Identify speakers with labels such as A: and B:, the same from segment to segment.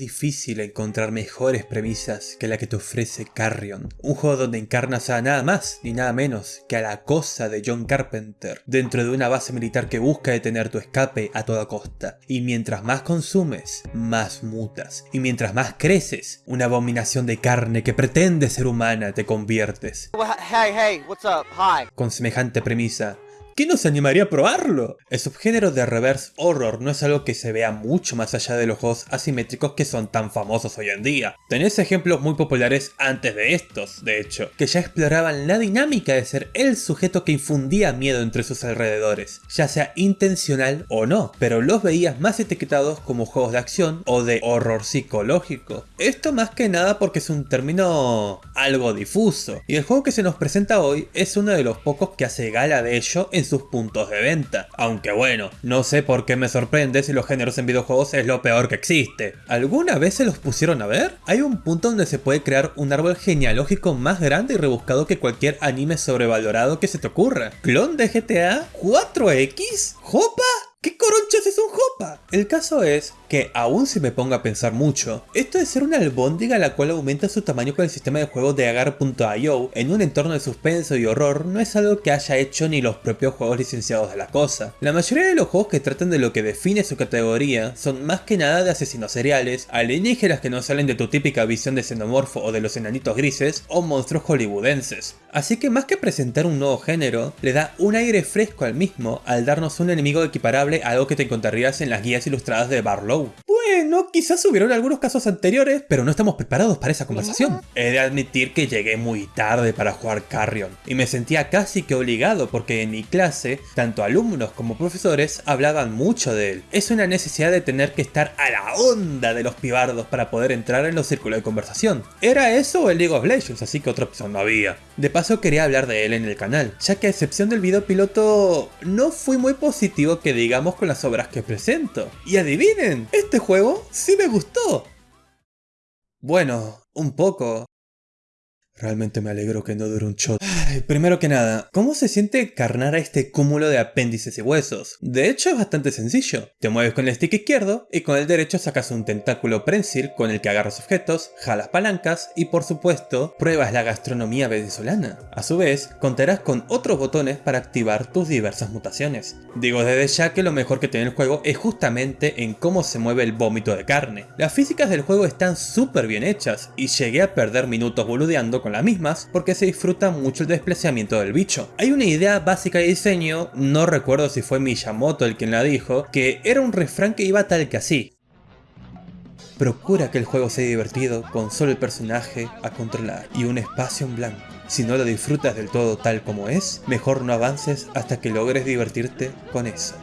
A: Es difícil encontrar mejores premisas que la que te ofrece Carrion, un juego donde encarnas a nada más ni nada menos que a la cosa de John Carpenter, dentro de una base militar que busca detener tu escape a toda costa. Y mientras más consumes, más mutas. Y mientras más creces, una abominación de carne que pretende ser humana te conviertes.
B: Hey, hey, what's up? Hi.
A: Con semejante premisa, ¿Quién nos animaría a probarlo? El subgénero de reverse horror no es algo que se vea mucho más allá de los juegos asimétricos que son tan famosos hoy en día. Tenés ejemplos muy populares antes de estos, de hecho, que ya exploraban la dinámica de ser el sujeto que infundía miedo entre sus alrededores, ya sea intencional o no, pero los veías más etiquetados como juegos de acción o de horror psicológico. Esto más que nada porque es un término algo difuso, y el juego que se nos presenta hoy es uno de los pocos que hace gala de ello en sus puntos de venta. Aunque bueno, no sé por qué me sorprende si los géneros en videojuegos es lo peor que existe. ¿Alguna vez se los pusieron a ver? Hay un punto donde se puede crear un árbol genealógico más grande y rebuscado que cualquier anime sobrevalorado que se te ocurra. ¿Clon de GTA? ¿4X? ¿Jopa? ¿Qué coronchas es un Jopa? El caso es que, aún si me pongo a pensar mucho, esto de ser una albóndiga la cual aumenta su tamaño con el sistema de juego de Agar.io en un entorno de suspenso y horror no es algo que haya hecho ni los propios juegos licenciados de la cosa. La mayoría de los juegos que tratan de lo que define su categoría son más que nada de asesinos seriales, alienígenas que no salen de tu típica visión de xenomorfo o de los enanitos grises, o monstruos hollywoodenses. Así que más que presentar un nuevo género, le da un aire fresco al mismo al darnos un enemigo equiparable algo que te encontrarías en las guías ilustradas de Barlow. Bueno, quizás hubieron algunos casos anteriores, pero no estamos preparados para esa conversación. He de admitir que llegué muy tarde para jugar Carrion, y me sentía casi que obligado porque en mi clase, tanto alumnos como profesores hablaban mucho de él. Es una necesidad de tener que estar a la onda de los pibardos para poder entrar en los círculos de conversación. Era eso o el League of Legends, así que otra opción no había. De paso quería hablar de él en el canal, ya que a excepción del video piloto, no fui muy positivo que diga con las obras que presento. Y adivinen, este juego sí me gustó. Bueno, un poco. Realmente me alegro que no dure un shot. primero que nada, ¿cómo se siente carnar a este cúmulo de apéndices y huesos? De hecho es bastante sencillo. Te mueves con el stick izquierdo y con el derecho sacas un tentáculo prensil con el que agarras objetos, jalas palancas y por supuesto pruebas la gastronomía venezolana. A su vez, contarás con otros botones para activar tus diversas mutaciones. Digo desde ya que lo mejor que tiene el juego es justamente en cómo se mueve el vómito de carne. Las físicas del juego están súper bien hechas y llegué a perder minutos boludeando con las mismas porque se disfruta mucho el desplazamiento del bicho. Hay una idea básica de diseño, no recuerdo si fue Miyamoto el quien la dijo, que era un refrán que iba tal que así. Procura que el juego sea divertido con solo el personaje a controlar y un espacio en blanco. Si no lo disfrutas del todo tal como es, mejor no avances hasta que logres divertirte con eso.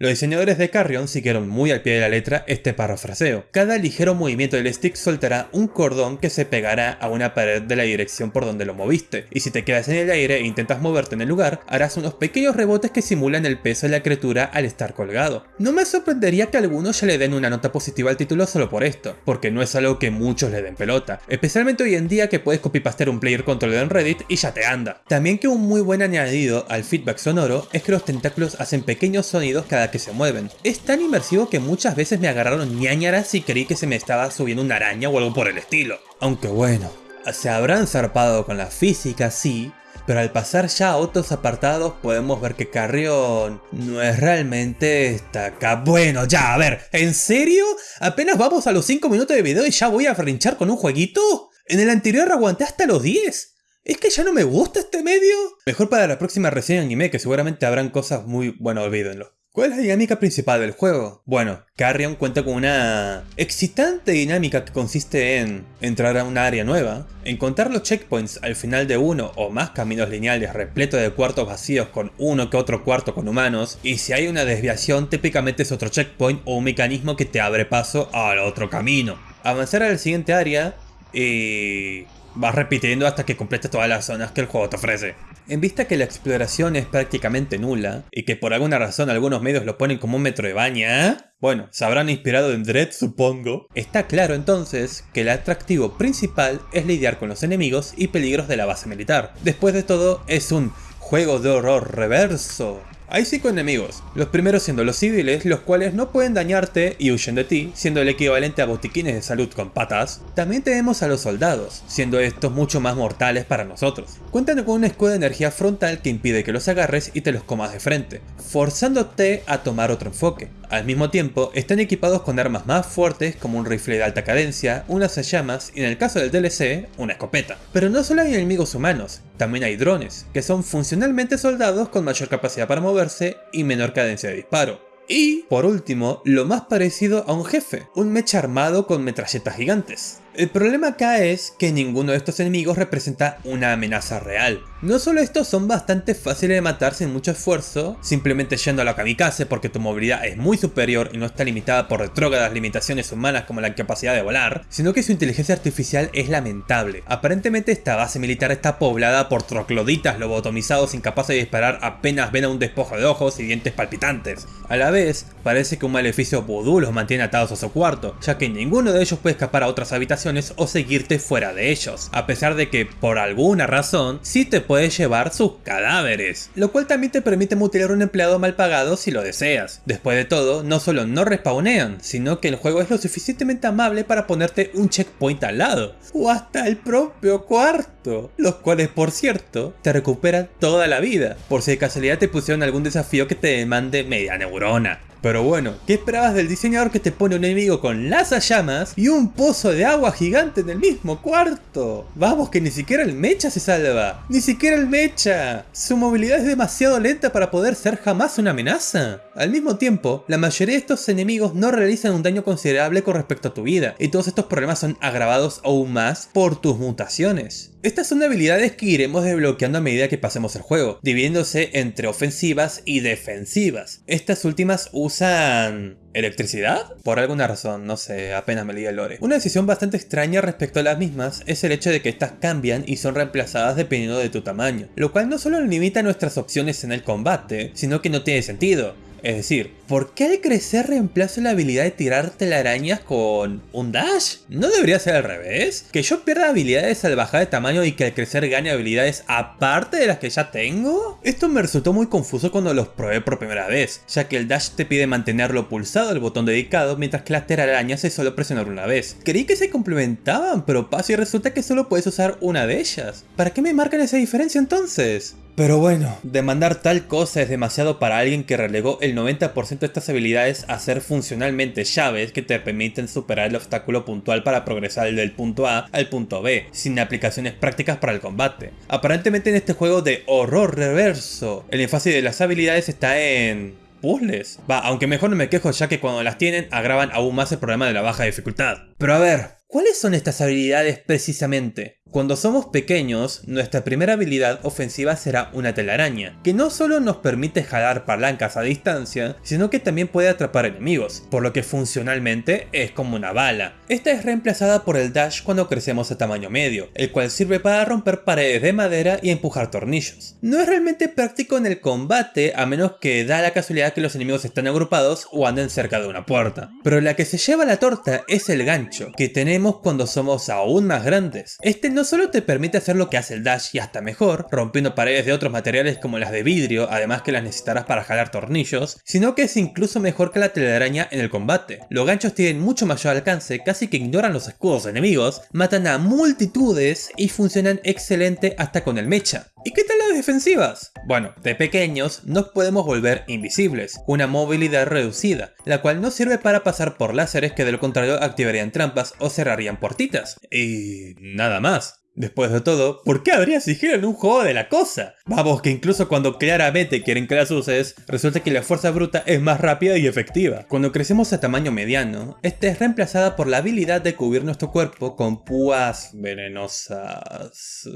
A: Los diseñadores de Carrion siguieron muy al pie de la letra este parafraseo. Cada ligero movimiento del stick soltará un cordón que se pegará a una pared de la dirección por donde lo moviste, y si te quedas en el aire e intentas moverte en el lugar, harás unos pequeños rebotes que simulan el peso de la criatura al estar colgado. No me sorprendería que algunos ya le den una nota positiva al título solo por esto, porque no es algo que muchos le den pelota, especialmente hoy en día que puedes copypastear un player control en Reddit y ya te anda. También que un muy buen añadido al feedback sonoro es que los tentáculos hacen pequeños sonidos cada que se mueven. Es tan inmersivo que muchas veces me agarraron ñañaras y creí que se me estaba subiendo una araña o algo por el estilo. Aunque bueno, se habrán zarpado con la física, sí, pero al pasar ya a otros apartados podemos ver que Carrión no es realmente esta acá. Bueno, ya, a ver, ¿en serio? ¿Apenas vamos a los 5 minutos de video y ya voy a frinchar con un jueguito? En el anterior aguanté hasta los 10. ¿Es que ya no me gusta este medio? Mejor para la próxima reseña anime que seguramente habrán cosas muy... bueno, olvídenlo. ¿Cuál es la dinámica principal del juego? Bueno, Carrion cuenta con una excitante dinámica que consiste en entrar a una área nueva, encontrar los checkpoints al final de uno o más caminos lineales repletos de cuartos vacíos con uno que otro cuarto con humanos, y si hay una desviación típicamente es otro checkpoint o un mecanismo que te abre paso al otro camino. Avanzar a la siguiente área y vas repitiendo hasta que completes todas las zonas que el juego te ofrece. En vista que la exploración es prácticamente nula, y que por alguna razón algunos medios lo ponen como un metro de baña, bueno, se habrán inspirado en Dread supongo, está claro entonces que el atractivo principal es lidiar con los enemigos y peligros de la base militar. Después de todo, es un juego de horror reverso, Hay cinco enemigos, los primeros siendo los civiles, los cuales no pueden dañarte y huyen de ti, siendo el equivalente a botiquines de salud con patas. También tenemos a los soldados, siendo estos mucho más mortales para nosotros. Cuentan con un escudo de energía frontal que impide que los agarres y te los comas de frente, forzándote a tomar otro enfoque. Al mismo tiempo, están equipados con armas más fuertes como un rifle de alta cadencia, unas llamas y en el caso del DLC, una escopeta. Pero no solo hay enemigos humanos, también hay drones, que son funcionalmente soldados con mayor capacidad para moverse y menor cadencia de disparo. Y, por último, lo más parecido a un jefe, un mecha armado con metralletas gigantes. El problema acá es que ninguno de estos enemigos representa una amenaza real. No solo estos son bastante fáciles de matar sin mucho esfuerzo, simplemente yendo a la kamikaze porque tu movilidad es muy superior y no está limitada por retrógradas limitaciones humanas como la capacidad de volar, sino que su inteligencia artificial es lamentable. Aparentemente esta base militar está poblada por trocloditas lobotomizados incapaces de disparar apenas ven a un despojo de ojos y dientes palpitantes. A la vez, parece que un maleficio vudú los mantiene atados a su cuarto, ya que ninguno de ellos puede escapar a otras habitaciones o seguirte fuera de ellos, a pesar de que por alguna razón sí te puedes llevar sus cadáveres, lo cual también te permite mutilar un empleado mal pagado si lo deseas. Después de todo, no solo no respawnean, sino que el juego es lo suficientemente amable para ponerte un checkpoint al lado, o hasta el propio cuarto, los cuales por cierto te recuperan toda la vida, por si de casualidad te pusieron algún desafío que te demande media neurona. Pero bueno, ¿qué esperabas del diseñador que te pone un enemigo con las llamas y un pozo de agua gigante en el mismo cuarto? Vamos, que ni siquiera el mecha se salva. Ni siquiera el mecha. Su movilidad es demasiado lenta para poder ser jamás una amenaza. Al mismo tiempo, la mayoría de estos enemigos no realizan un daño considerable con respecto a tu vida, y todos estos problemas son agravados aún más por tus mutaciones. Estas son habilidades que iremos desbloqueando a medida que pasemos el juego, dividiéndose entre ofensivas y defensivas. Estas últimas usan... ¿Electricidad? Por alguna razón, no sé, apenas me leí el lore. Una decisión bastante extraña respecto a las mismas es el hecho de que estas cambian y son reemplazadas dependiendo de tu tamaño, lo cual no solo limita nuestras opciones en el combate, sino que no tiene sentido. Es decir, ¿por qué al crecer reemplazo la habilidad de tirar telarañas con un dash? ¿No debería ser al revés? ¿Que yo pierda habilidades al bajar de tamaño y que al crecer gane habilidades aparte de las que ya tengo? Esto me resultó muy confuso cuando los probé por primera vez, ya que el dash te pide mantenerlo pulsado el botón dedicado, mientras que las telarañas es solo presionar una vez. Creí que se complementaban, pero pasa y resulta que solo puedes usar una de ellas. ¿Para qué me marcan esa diferencia entonces? Pero bueno, demandar tal cosa es demasiado para alguien que relegó el 90% de estas habilidades a ser funcionalmente llaves que te permiten superar el obstáculo puntual para progresar del punto A al punto B, sin aplicaciones prácticas para el combate. Aparentemente en este juego de horror reverso, el énfasis de las habilidades está en puzzles. Va, aunque mejor no me quejo ya que cuando las tienen agravan aún más el problema de la baja dificultad. Pero a ver, ¿cuáles son estas habilidades precisamente? Cuando somos pequeños, nuestra primera habilidad ofensiva será una telaraña, que no solo nos permite jalar palancas a distancia, sino que también puede atrapar enemigos, por lo que funcionalmente es como una bala. Esta es reemplazada por el dash cuando crecemos a tamaño medio, el cual sirve para romper paredes de madera y empujar tornillos. No es realmente práctico en el combate a menos que da la casualidad que los enemigos están agrupados o anden cerca de una puerta. Pero la que se lleva la torta es el gancho, que tenemos cuando somos aún más grandes. Este no solo te permite hacer lo que hace el dash y hasta mejor, rompiendo paredes de otros materiales como las de vidrio, además que las necesitarás para jalar tornillos, sino que es incluso mejor que la telaraña en el combate. Los ganchos tienen mucho mayor alcance, casi que ignoran los escudos enemigos, matan a multitudes y funcionan excelente hasta con el mecha. ¿Y qué tal las defensivas? Bueno, de pequeños nos podemos volver invisibles, una movilidad reducida, la cual no sirve para pasar por láseres que de lo contrario activarían trampas o cerrarían puertitas. Y nada más. Después de todo, ¿por qué habría sigilo en un juego de la cosa? Vamos, que incluso cuando claramente quieren que las uses, resulta que la fuerza bruta es más rápida y efectiva. Cuando crecemos a tamaño mediano, esta es reemplazada por la habilidad de cubrir nuestro cuerpo con púas venenosas.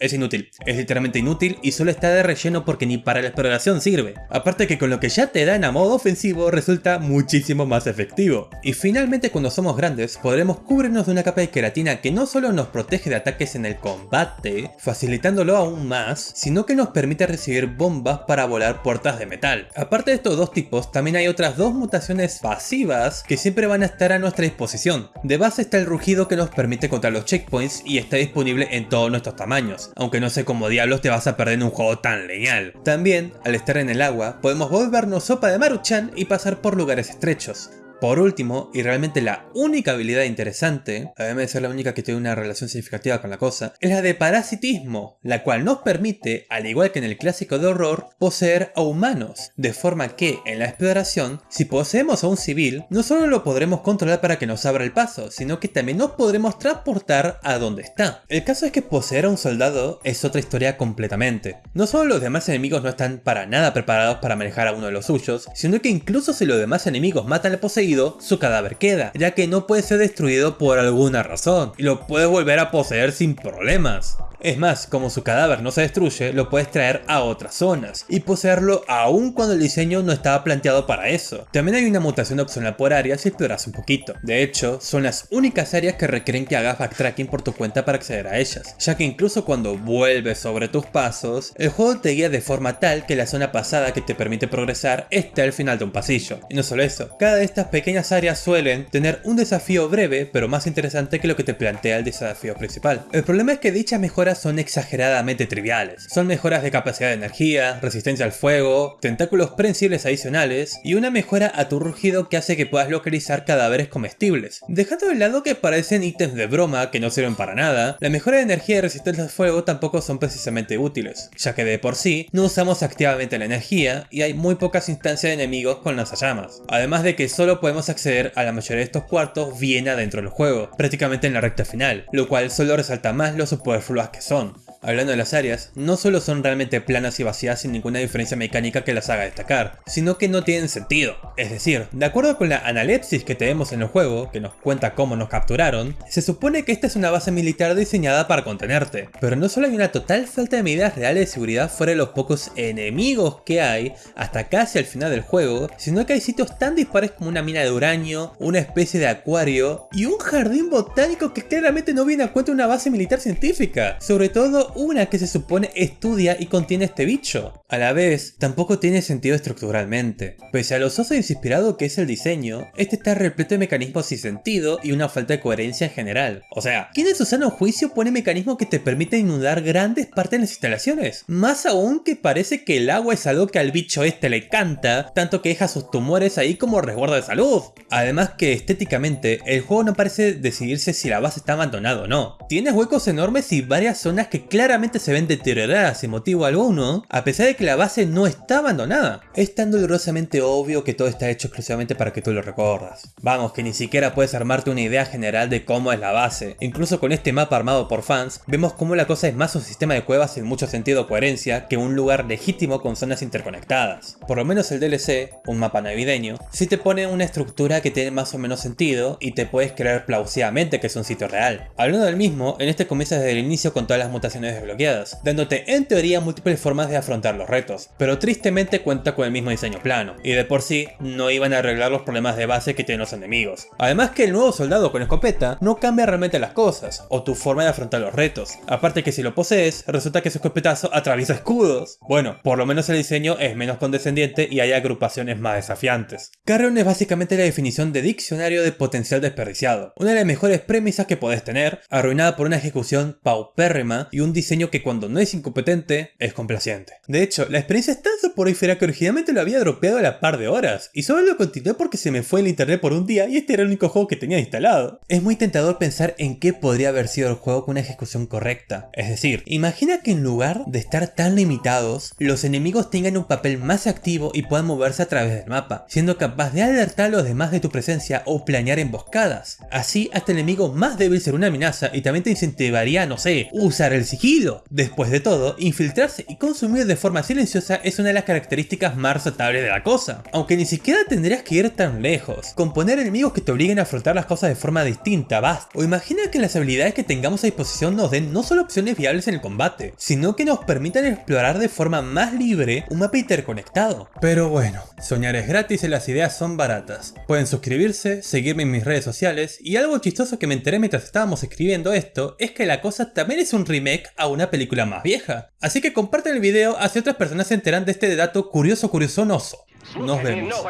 A: Es inútil, es literalmente inútil y solo está de relleno porque ni para la exploración sirve. Aparte que con lo que ya te dan a modo ofensivo resulta muchísimo más efectivo. Y finalmente cuando somos grandes podremos cubrirnos de una capa de queratina que no solo nos protege de ataques en el combate, facilitándolo aún más, sino que nos permite recibir bombas para volar puertas de metal. Aparte de estos dos tipos, también hay otras dos mutaciones pasivas que siempre van a estar a nuestra disposición. De base está el rugido que nos permite contar los checkpoints y está disponible en todos nuestros tamaños, aunque no sé cómo diablos te vas a perder en un juego tan lineal. También, al estar en el agua, podemos volvernos sopa de Maruchan y pasar por lugares estrechos. Por último, y realmente la única habilidad interesante, además de ser la única que tiene una relación significativa con la cosa, es la de parasitismo, la cual nos permite, al igual que en el clásico de horror, poseer a humanos, de forma que en la exploración, si poseemos a un civil, no solo lo podremos controlar para que nos abra el paso, sino que también nos podremos transportar a donde está. El caso es que poseer a un soldado es otra historia completamente. No solo los demás enemigos no están para nada preparados para manejar a uno de los suyos, sino que incluso si los demás enemigos matan al poseído, su cadáver queda, ya que no puede ser destruido por alguna razón, y lo puedes volver a poseer sin problemas. Es más, como su cadáver no se destruye, lo puedes traer a otras zonas y poseerlo aún cuando el diseño no estaba planteado para eso. También hay una mutación opcional por área si exploras un poquito. De hecho, son las únicas áreas que requieren que hagas backtracking por tu cuenta para acceder a ellas, ya que incluso cuando vuelves sobre tus pasos, el juego te guía de forma tal que la zona pasada que te permite progresar esté al final de un pasillo. Y no solo eso, cada de estas pequeñas áreas suelen tener un desafío breve pero más interesante que lo que te plantea el desafío principal. El problema es que dichas mejoras son exageradamente triviales. Son mejoras de capacidad de energía, resistencia al fuego, tentáculos prensibles adicionales y una mejora a tu rugido que hace que puedas localizar cadáveres comestibles. Dejando de lado que parecen ítems de broma que no sirven para nada, la mejora de energía y resistencia al fuego tampoco son precisamente útiles, ya que de por sí no usamos activamente la energía y hay muy pocas instancias de enemigos con lanzallamas. Además de que solo podemos acceder a la mayoría de estos cuartos bien adentro del juego, prácticamente en la recta final, lo cual solo resalta más lo superfluas que son. Hablando de las áreas, no solo son realmente planas y vacías sin ninguna diferencia mecánica que las haga destacar, sino que no tienen sentido. Es decir, de acuerdo con la analepsis que tenemos en el juego, que nos cuenta cómo nos capturaron, se supone que esta es una base militar diseñada para contenerte. Pero no solo hay una total falta de medidas reales de seguridad fuera de los pocos enemigos que hay hasta casi al final del juego, sino que hay sitios tan dispares como una mina de uranio, una especie de acuario y un jardín botánico que claramente no viene a cuenta una base militar científica. Sobre todo una que se supone estudia y contiene este bicho. A la vez, tampoco tiene sentido estructuralmente. Pese a lo soso e inspirado que es el diseño, este está repleto de mecanismos sin sentido y una falta de coherencia en general. O sea, ¿quién en su sano juicio pone mecanismos que te permiten inundar grandes partes de las instalaciones? Más aún que parece que el agua es algo que al bicho este le canta, tanto que deja sus tumores ahí como resguardo de salud. Además que estéticamente, el juego no parece decidirse si la base está abandonada o no. Tienes huecos enormes y varias zonas que claramente claramente se ven deterioradas sin motivo alguno, a pesar de que la base no está abandonada. Es tan dolorosamente obvio que todo está hecho exclusivamente para que tú lo recordas. Vamos, que ni siquiera puedes armarte una idea general de cómo es la base. Incluso con este mapa armado por fans, vemos cómo la cosa es más un sistema de cuevas en mucho sentido o coherencia que un lugar legítimo con zonas interconectadas. Por lo menos el DLC, un mapa navideño, sí te pone una estructura que tiene más o menos sentido y te puedes creer plausivamente que es un sitio real. Hablando del mismo, en este comienza desde el inicio con todas las mutaciones desbloqueadas, dándote en teoría múltiples formas de afrontar los retos, pero tristemente cuenta con el mismo diseño plano, y de por sí no iban a arreglar los problemas de base que tienen los enemigos. Además que el nuevo soldado con escopeta no cambia realmente las cosas, o tu forma de afrontar los retos, aparte que si lo posees, resulta que su escopetazo atraviesa escudos. Bueno, por lo menos el diseño es menos condescendiente y hay agrupaciones más desafiantes. Carrion es básicamente la definición de diccionario de potencial desperdiciado, una de las mejores premisas que podés tener, arruinada por una ejecución paupérrima y un diseño que cuando no es incompetente, es complaciente. De hecho, la experiencia es tan soporífera que originalmente lo había dropeado a la par de horas, y solo lo continué porque se me fue el internet por un día y este era el único juego que tenía instalado. Es muy tentador pensar en qué podría haber sido el juego con una ejecución correcta. Es decir, imagina que en lugar de estar tan limitados, los enemigos tengan un papel más activo y puedan moverse a través del mapa, siendo capaz de alertar a los demás de tu presencia o planear emboscadas. Así, hasta el enemigo más débil será una amenaza y también te incentivaría, no sé, usar el sigilo Después de todo, infiltrarse y consumir de forma silenciosa es una de las características más resaltables de la cosa. Aunque ni siquiera tendrías que ir tan lejos. Con poner enemigos que te obliguen a afrontar las cosas de forma distinta, basta. O imagina que las habilidades que tengamos a disposición nos den no solo opciones viables en el combate, sino que nos permitan explorar de forma más libre un mapa interconectado. Pero bueno, soñar es gratis y las ideas son baratas. Pueden suscribirse, seguirme en mis redes sociales y algo chistoso que me enteré mientras estábamos escribiendo esto es que la cosa también es un remake a una película más vieja. Así que comparten el video así otras personas se enteran de este dato curioso curiosonoso. Nos vemos.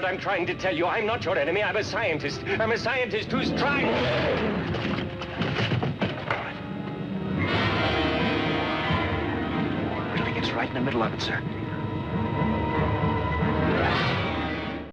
C: right in the middle of it, sir.